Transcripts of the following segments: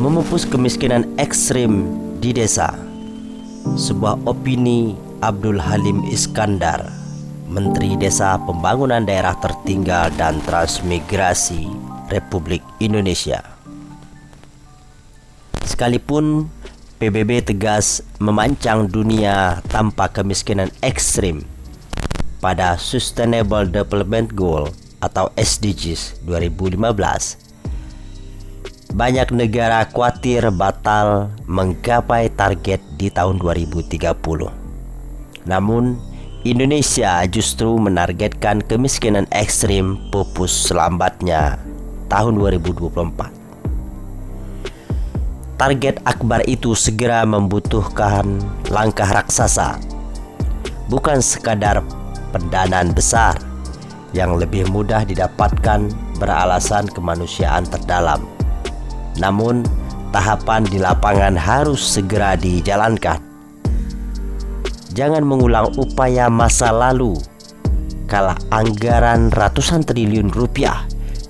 memupus kemiskinan ekstrim di desa. Sebuah opini Abdul Halim Iskandar, Menteri Desa Pembangunan Daerah Tertinggal dan Transmigrasi Republik Indonesia. Sekalipun PBB tegas memancang dunia tanpa kemiskinan ekstrim pada Sustainable Development Goal atau SDGs 2015 banyak negara khawatir batal menggapai target di tahun 2030. Namun, Indonesia justru menargetkan kemiskinan ekstrim pupus selambatnya tahun 2024. Target akbar itu segera membutuhkan langkah raksasa, bukan sekadar pendanaan besar yang lebih mudah didapatkan beralasan kemanusiaan terdalam namun, tahapan di lapangan harus segera dijalankan. Jangan mengulang upaya masa lalu kala anggaran ratusan triliun rupiah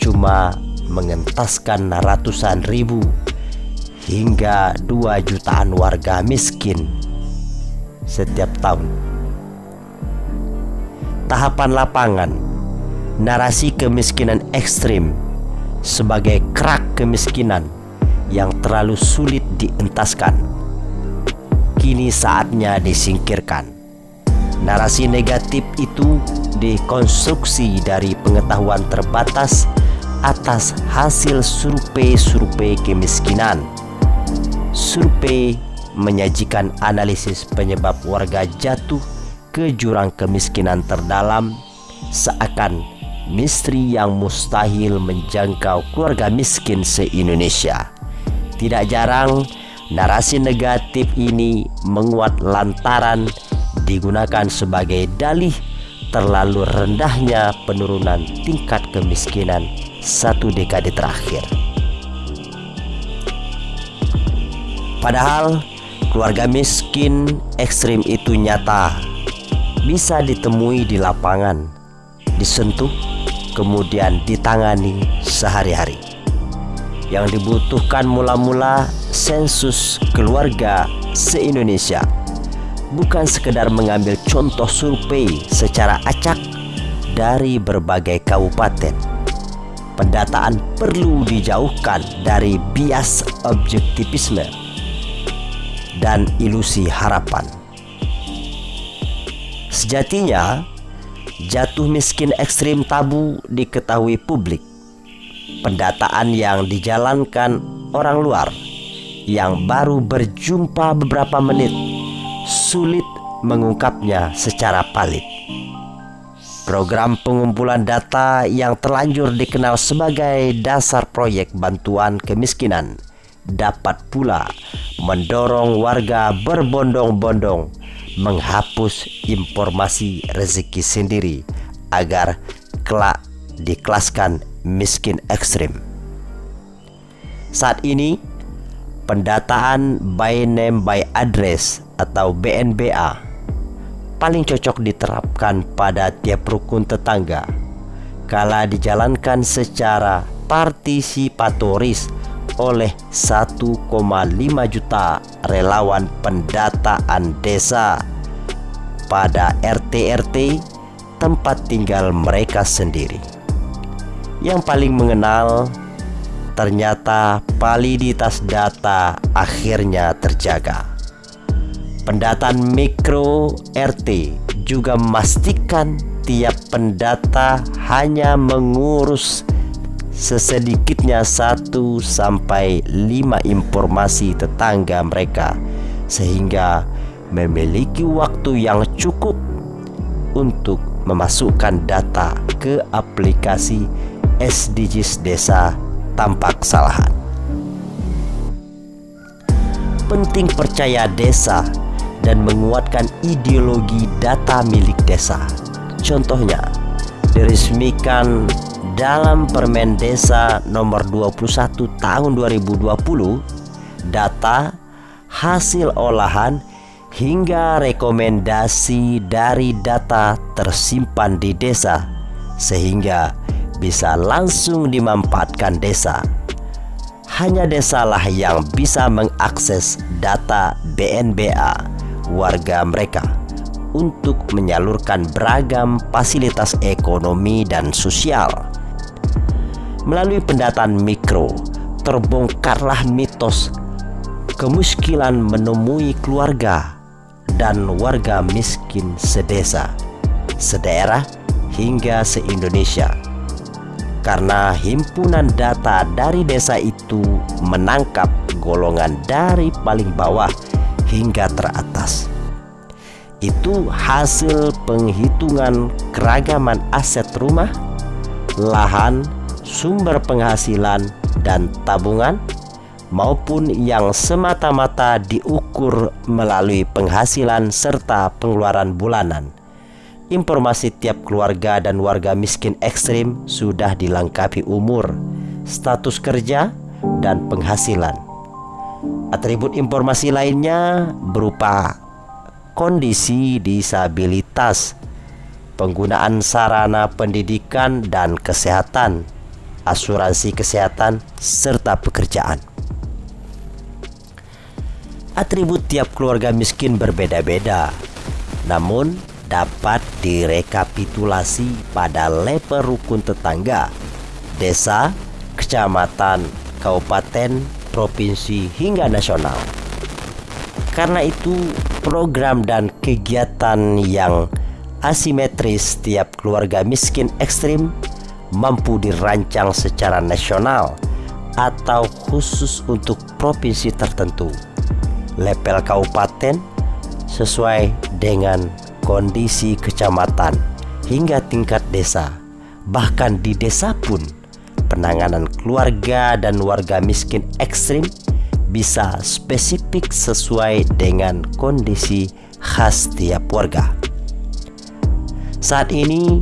cuma mengentaskan ratusan ribu hingga dua jutaan warga miskin setiap tahun. Tahapan lapangan, narasi kemiskinan ekstrim sebagai kerak kemiskinan yang terlalu sulit dientaskan. Kini saatnya disingkirkan. Narasi negatif itu dikonstruksi dari pengetahuan terbatas atas hasil survei-survei kemiskinan. Survei menyajikan analisis penyebab warga jatuh ke jurang kemiskinan terdalam seakan misteri yang mustahil menjangkau keluarga miskin se-Indonesia. Tidak jarang narasi negatif ini menguat lantaran digunakan sebagai dalih terlalu rendahnya penurunan tingkat kemiskinan satu dekade terakhir. Padahal keluarga miskin ekstrim itu nyata bisa ditemui di lapangan, disentuh kemudian ditangani sehari-hari. Yang dibutuhkan mula-mula sensus keluarga se-Indonesia bukan sekedar mengambil contoh survei secara acak dari berbagai kabupaten. Pendataan perlu dijauhkan dari bias objektivisme dan ilusi harapan. Sejatinya, Jatuh miskin ekstrim tabu diketahui publik. Pendataan yang dijalankan orang luar yang baru berjumpa beberapa menit sulit mengungkapnya secara palit. Program pengumpulan data yang terlanjur dikenal sebagai dasar proyek bantuan kemiskinan dapat pula mendorong warga berbondong-bondong menghapus informasi rezeki sendiri agar kelak dikelaskan miskin ekstrim. Saat ini, pendataan by name by address atau BNBA paling cocok diterapkan pada tiap rukun tetangga kala dijalankan secara partisipatoris oleh 1,5 juta relawan pendataan desa pada RT-RT tempat tinggal mereka sendiri. Yang paling mengenal ternyata validitas data akhirnya terjaga. Pendataan mikro RT juga memastikan tiap pendata hanya mengurus sesedikitnya satu sampai lima informasi tetangga mereka sehingga memiliki waktu yang cukup untuk memasukkan data ke aplikasi SDGs Desa tanpa kesalahan. Penting percaya desa dan menguatkan ideologi data milik desa. Contohnya, diresmikan dalam Permen Desa nomor 21 tahun 2020 data hasil olahan hingga rekomendasi dari data tersimpan di desa sehingga bisa langsung dimanfaatkan desa. hanya desalah yang bisa mengakses data BNBA warga mereka untuk menyalurkan beragam fasilitas ekonomi dan sosial. Melalui pendataan mikro, terbongkarlah mitos kemiskinan menemui keluarga dan warga miskin sedesa, sedaerah hingga se-Indonesia karena himpunan data dari desa itu menangkap golongan dari paling bawah hingga teratas. Itu hasil penghitungan keragaman aset rumah, lahan, sumber penghasilan, dan tabungan maupun yang semata-mata diukur melalui penghasilan serta pengeluaran bulanan Informasi tiap keluarga dan warga miskin ekstrim sudah dilengkapi umur, status kerja, dan penghasilan. Atribut informasi lainnya berupa kondisi disabilitas, penggunaan sarana pendidikan dan kesehatan, asuransi kesehatan, serta pekerjaan. Atribut tiap keluarga miskin berbeda-beda, namun dapat direkapitulasi pada level rukun tetangga, desa, kecamatan, kabupaten, provinsi, hingga nasional. Karena itu, program dan kegiatan yang asimetris tiap keluarga miskin ekstrim mampu dirancang secara nasional atau khusus untuk provinsi tertentu. Level kabupaten sesuai dengan kondisi kecamatan hingga tingkat desa. Bahkan di desa pun penanganan keluarga dan warga miskin ekstrim bisa spesifik sesuai dengan kondisi khas tiap warga. Saat ini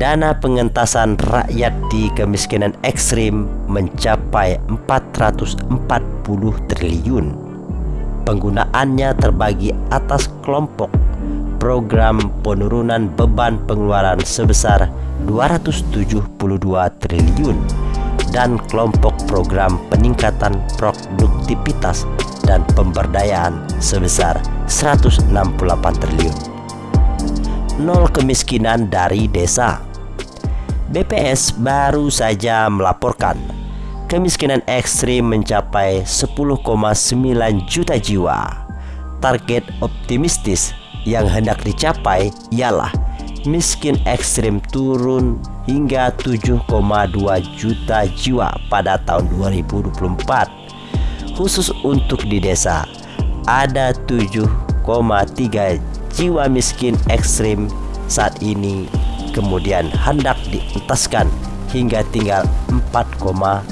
dana pengentasan rakyat di kemiskinan ekstrim mencapai 440 triliun. Penggunaannya terbagi atas kelompok program penurunan beban pengeluaran sebesar 272 triliun dan kelompok program peningkatan produktivitas dan pemberdayaan sebesar 168 triliun. Nol kemiskinan dari desa. BPS baru saja melaporkan kemiskinan ekstrim mencapai 10,9 juta jiwa. Target optimistis yang hendak dicapai ialah miskin ekstrim turun hingga 7,2 juta jiwa pada tahun 2024. Khusus untuk di desa, ada 7,3 jiwa miskin ekstrim saat ini kemudian hendak dientaskan hingga tinggal 4,8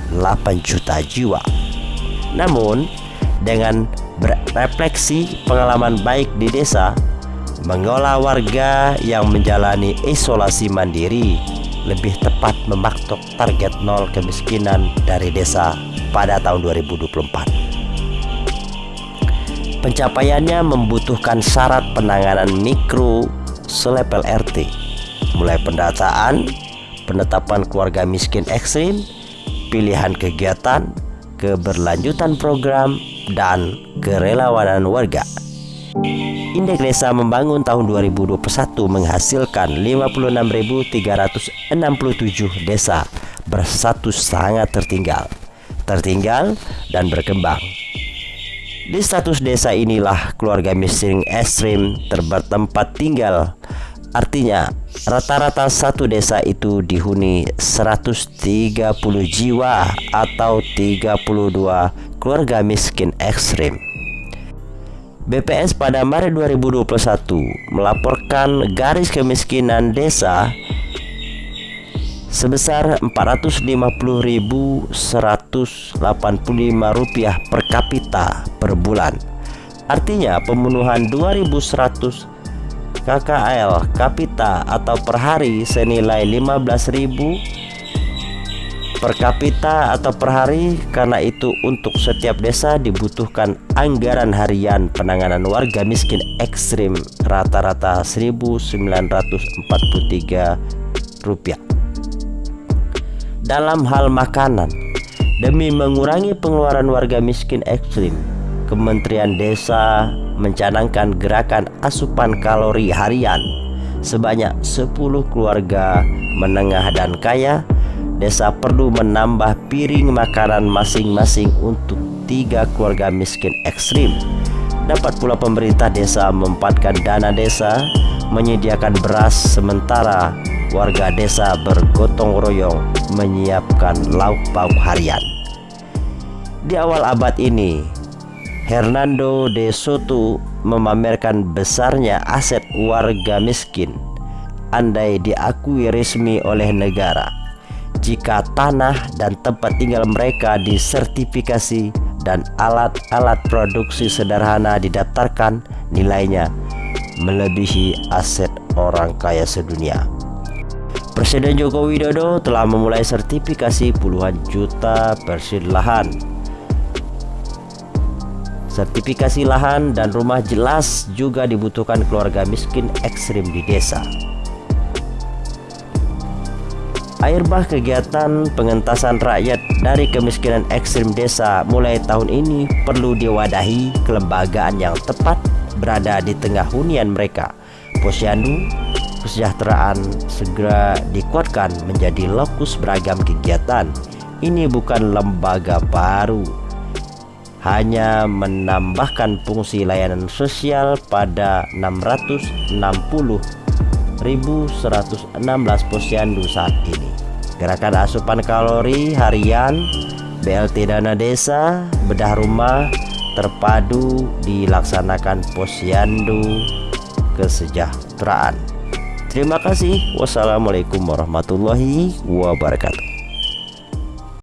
juta jiwa. Namun, dengan berefleksi pengalaman baik di desa, mengolah warga yang menjalani isolasi mandiri lebih tepat mematok target nol kemiskinan dari desa pada tahun 2024. Pencapaiannya membutuhkan syarat penanganan mikro selepel RT, mulai pendataan, penetapan keluarga miskin ekstrim, pilihan kegiatan, keberlanjutan program, dan kerelawanan warga. Indeks Desa Membangun tahun 2021 menghasilkan 56.367 desa berstatus sangat tertinggal, tertinggal dan berkembang. Di status desa inilah keluarga miskin ekstrim terbertempat tinggal. Artinya, rata-rata satu desa itu dihuni 130 jiwa atau 32 keluarga miskin ekstrim. BPS pada Maret 2021 melaporkan garis kemiskinan desa sebesar Rp450.185 per kapita per bulan. Artinya pemenuhan 2100 KKL kapita atau per hari senilai 15.000 per kapita atau per hari. Karena itu untuk setiap desa dibutuhkan anggaran harian penanganan warga miskin ekstrim rata-rata 1943 rupiah dalam hal makanan Demi mengurangi pengeluaran warga miskin ekstrim, Kementerian Desa mencanangkan gerakan asupan kalori harian. Sebanyak 10 keluarga menengah dan kaya desa perlu menambah piring makanan masing-masing untuk tiga keluarga miskin ekstrim. Dapat pula pemerintah desa mempatkan dana desa menyediakan beras sementara warga desa bergotong royong menyiapkan lauk pauk harian. Di awal abad ini Hernando de Soto memamerkan besarnya aset warga miskin. Andai diakui resmi oleh negara jika tanah dan tempat tinggal mereka disertifikasi dan alat-alat produksi sederhana didaftarkan nilainya melebihi aset orang kaya sedunia. Presiden Joko Widodo telah memulai sertifikasi puluhan juta persen lahan Sertifikasi lahan dan rumah jelas juga dibutuhkan keluarga miskin ekstrim di desa. Air bah kegiatan pengentasan rakyat dari kemiskinan ekstrim desa mulai tahun ini perlu diwadahi kelembagaan yang tepat berada di tengah hunian mereka. Posyandu kesejahteraan segera dikuatkan menjadi lokus beragam kegiatan. Ini bukan lembaga baru hanya menambahkan fungsi layanan sosial pada 660.116 posyandu saat ini. Gerakan asupan kalori harian BLT dana desa bedah rumah terpadu dilaksanakan posyandu kesejahteraan. Terima kasih. Wassalamualaikum warahmatullahi wabarakatuh.